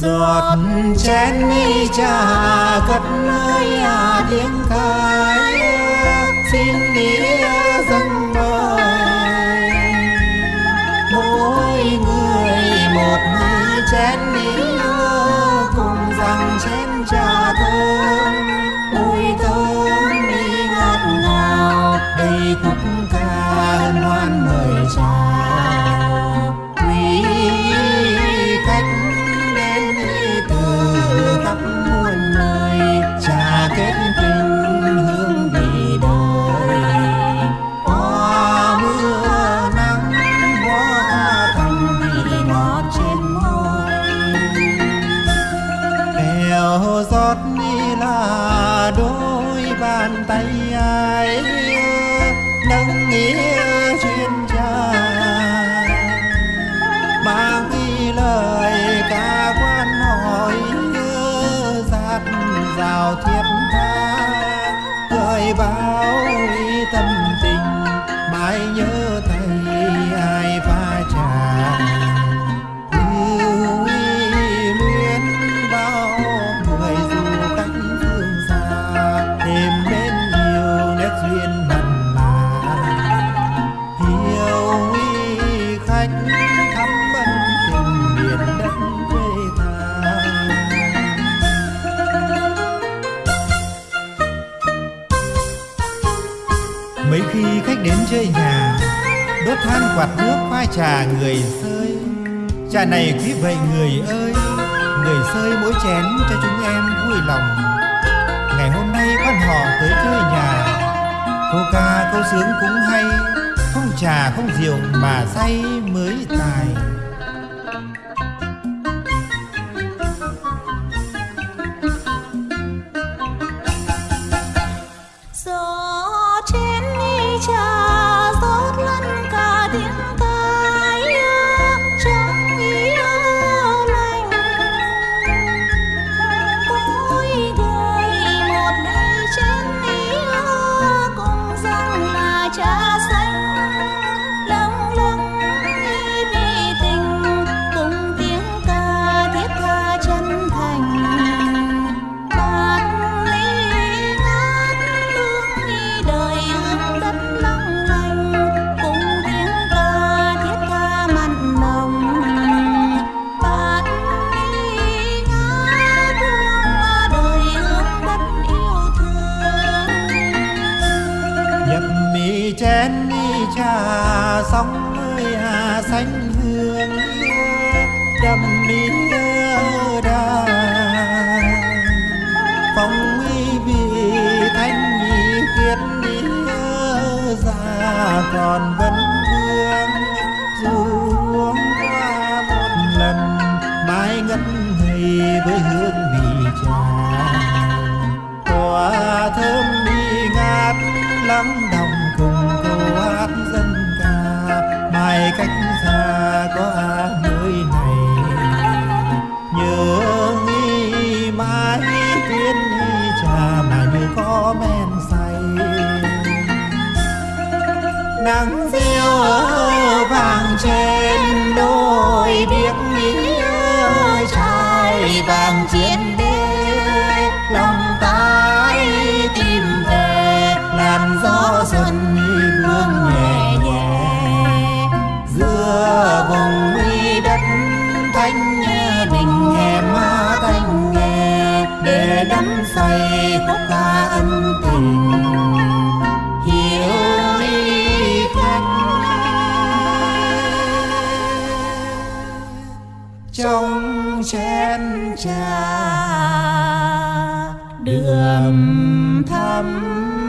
giọt chén ly trà cất nơi à tiếng khai xin nghĩa dâng mời mỗi người một hai chén ly cùng rằng chén trà thơm. Mùi thơm đi ngát ngào, đầy khúc ca hân hoan mời chào. Tay ai nâng nghĩa chuyên cha mang đi lời ca quan hỏi giạt rào thiết tha. Gợi bao tâm tình, mãi nhớ thầy ai mấy khi khách đến chơi nhà, đốt than quạt nước pha trà người sơi. Trà này quý vậy người ơi, người sơi mỗi chén cho chúng em vui lòng. Ngày hôm nay quan họ tới chơi nhà câu ca câu sướng cũng hay. Không trà, không rượu mà say mới tài. Nhập mi chén đi trà, sóng ơi hà xanh hương đầm mi ơ đà. Phong uy vị, thanh nhị khiết đi ơ già còn vẫn thương, dù uống qua một lần mãi ngất ngây với hương mì trà. Tỏa thơm đi ngát lắng nắng reo vàng trên đôi biếc nghĩa trai vàng chiến cha đường thắm